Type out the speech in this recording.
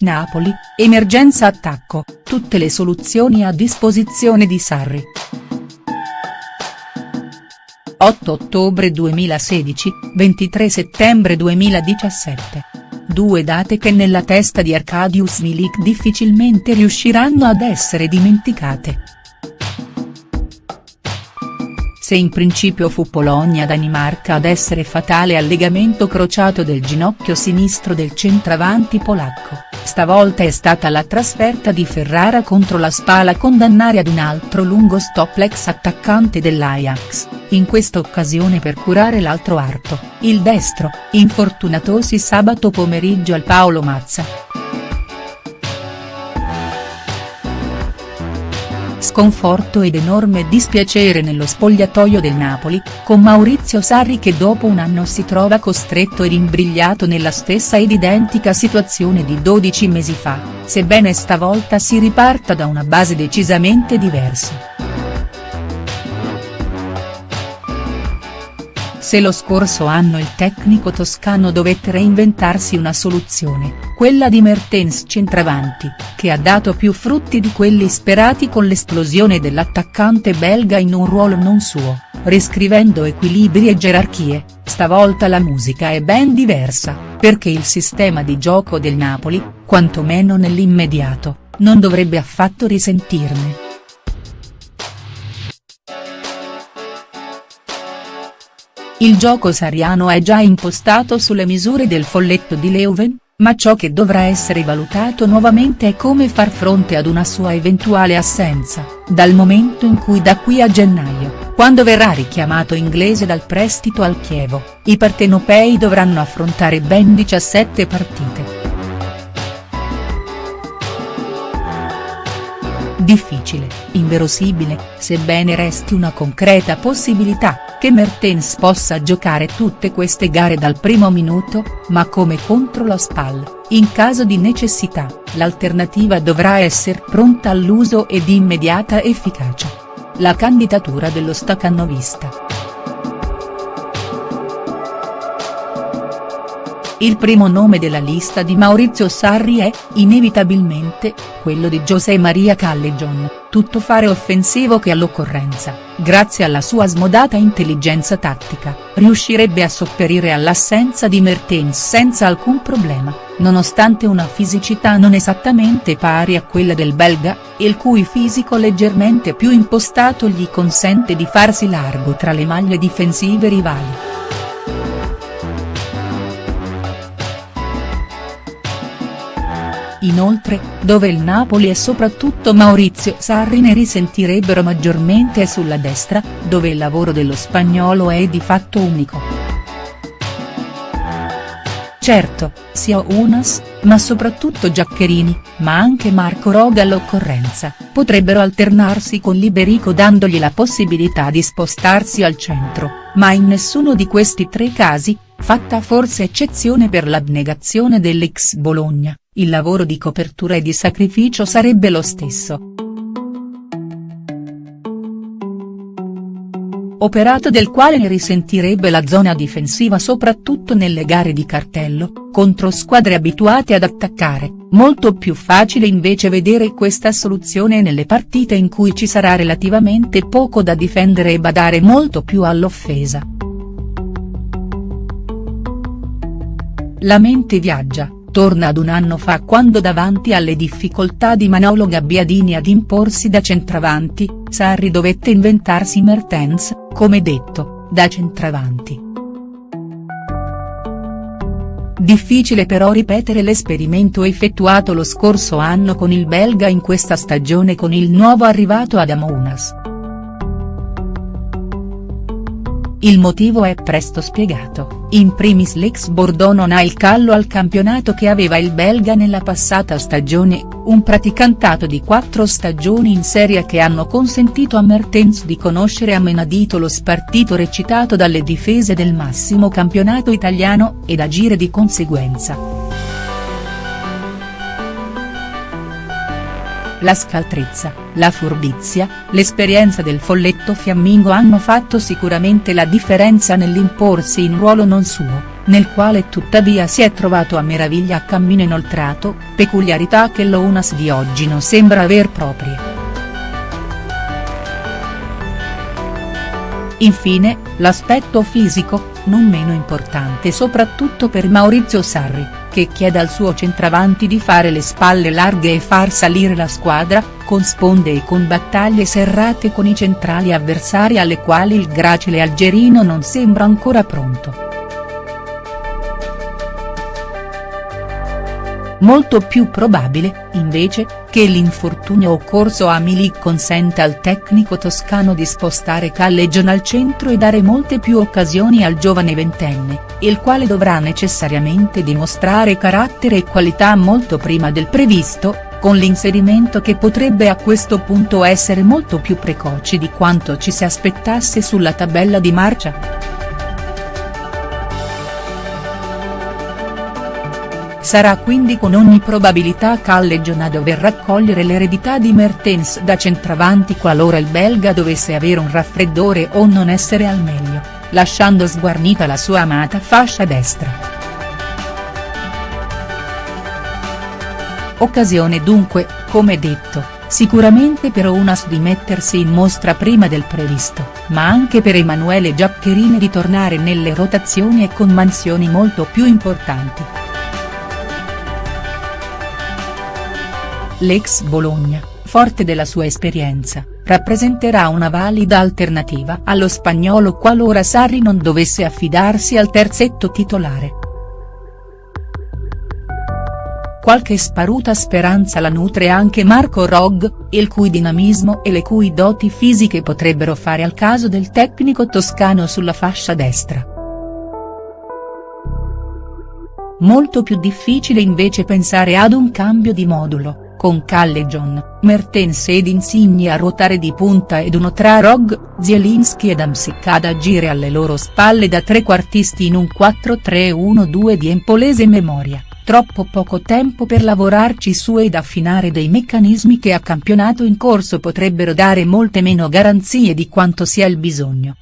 Napoli, emergenza attacco, tutte le soluzioni a disposizione di Sarri. 8 ottobre 2016, 23 settembre 2017. Due date che nella testa di Arkadiusz Milik difficilmente riusciranno ad essere dimenticate. Se in principio fu Polonia-Danimarca ad essere fatale al legamento crociato del ginocchio sinistro del centravanti polacco, stavolta è stata la trasferta di Ferrara contro la Spala condannare ad un altro lungo stop l'ex attaccante dell'Ajax, in questa occasione per curare l'altro arto, il destro, infortunatosi sabato pomeriggio al Paolo Mazza. Sconforto ed enorme dispiacere nello spogliatoio del Napoli, con Maurizio Sarri che dopo un anno si trova costretto ed imbrigliato nella stessa ed identica situazione di 12 mesi fa, sebbene stavolta si riparta da una base decisamente diversa. Se lo scorso anno il tecnico toscano dovette reinventarsi una soluzione, quella di Mertens centravanti, che ha dato più frutti di quelli sperati con l'esplosione dell'attaccante belga in un ruolo non suo, riscrivendo equilibri e gerarchie, stavolta la musica è ben diversa, perché il sistema di gioco del Napoli, quantomeno nell'immediato, non dovrebbe affatto risentirne. Il gioco sariano è già impostato sulle misure del folletto di Leuven, ma ciò che dovrà essere valutato nuovamente è come far fronte ad una sua eventuale assenza, dal momento in cui da qui a gennaio, quando verrà richiamato inglese dal prestito al Chievo, i partenopei dovranno affrontare ben 17 partite. Difficile, inverosimile, sebbene resti una concreta possibilità, che Mertens possa giocare tutte queste gare dal primo minuto, ma come contro la SPAL, in caso di necessità, l'alternativa dovrà essere pronta all'uso e di immediata efficacia. La candidatura dello staccanovista. Il primo nome della lista di Maurizio Sarri è, inevitabilmente, quello di José Maria Callejon, tuttofare offensivo che all'occorrenza, grazie alla sua smodata intelligenza tattica, riuscirebbe a sopperire all'assenza di Mertens senza alcun problema, nonostante una fisicità non esattamente pari a quella del belga, il cui fisico leggermente più impostato gli consente di farsi largo tra le maglie difensive rivali. Inoltre, dove il Napoli e soprattutto Maurizio Sarri ne risentirebbero maggiormente è sulla destra, dove il lavoro dello spagnolo è di fatto unico. Certo, sia Unas, ma soprattutto Giaccherini, ma anche Marco Roga all'occorrenza, potrebbero alternarsi con Liberico dandogli la possibilità di spostarsi al centro, ma in nessuno di questi tre casi, fatta forse eccezione per l'abnegazione dell'ex Bologna, il lavoro di copertura e di sacrificio sarebbe lo stesso. Operato del quale ne risentirebbe la zona difensiva soprattutto nelle gare di cartello, contro squadre abituate ad attaccare, molto più facile invece vedere questa soluzione nelle partite in cui ci sarà relativamente poco da difendere e badare molto più all'offesa. La mente viaggia, torna ad un anno fa quando davanti alle difficoltà di Manolo Gabbiadini ad imporsi da centravanti, Sarri dovette inventarsi Mertens, come detto, da centravanti. Difficile però ripetere l'esperimento effettuato lo scorso anno con il belga in questa stagione con il nuovo arrivato Adam Unas. Il motivo è presto spiegato, in primis l'ex Bordeaux non ha il callo al campionato che aveva il belga nella passata stagione, un praticantato di quattro stagioni in serie che hanno consentito a Mertens di conoscere a menadito lo spartito recitato dalle difese del massimo campionato italiano ed agire di conseguenza. La scaltrezza, la furbizia, l'esperienza del folletto fiammingo hanno fatto sicuramente la differenza nell'imporsi in ruolo non suo, nel quale tuttavia si è trovato a meraviglia a cammino inoltrato, peculiarità che l'Ounas di oggi non sembra aver proprie. Infine, l'aspetto fisico, non meno importante soprattutto per Maurizio Sarri, che chiede al suo centravanti di fare le spalle larghe e far salire la squadra, con sponde e con battaglie serrate con i centrali avversari alle quali il gracile algerino non sembra ancora pronto. Molto più probabile, invece, che l'infortunio occorso a Milik consenta al tecnico toscano di spostare Callejon al centro e dare molte più occasioni al giovane ventenne, il quale dovrà necessariamente dimostrare carattere e qualità molto prima del previsto, con l'inserimento che potrebbe a questo punto essere molto più precoce di quanto ci si aspettasse sulla tabella di marcia. Sarà quindi con ogni probabilità Callejon a dover raccogliere l'eredità di Mertens da centravanti qualora il belga dovesse avere un raffreddore o non essere al meglio, lasciando sguarnita la sua amata fascia destra. Occasione dunque, come detto, sicuramente per Unas di mettersi in mostra prima del previsto, ma anche per Emanuele Giaccherini di tornare nelle rotazioni e con mansioni molto più importanti. L'ex Bologna, forte della sua esperienza, rappresenterà una valida alternativa allo spagnolo qualora Sarri non dovesse affidarsi al terzetto titolare. Qualche sparuta speranza la nutre anche Marco Rog, il cui dinamismo e le cui doti fisiche potrebbero fare al caso del tecnico toscano sulla fascia destra. Molto più difficile invece pensare ad un cambio di modulo con Callejon, Mertens ed Insigne a ruotare di punta ed uno tra Rog, Zielinski ed Amsic ad agire alle loro spalle da trequartisti in un 4-3-1-2 di empolese memoria, troppo poco tempo per lavorarci su ed affinare dei meccanismi che a campionato in corso potrebbero dare molte meno garanzie di quanto sia il bisogno.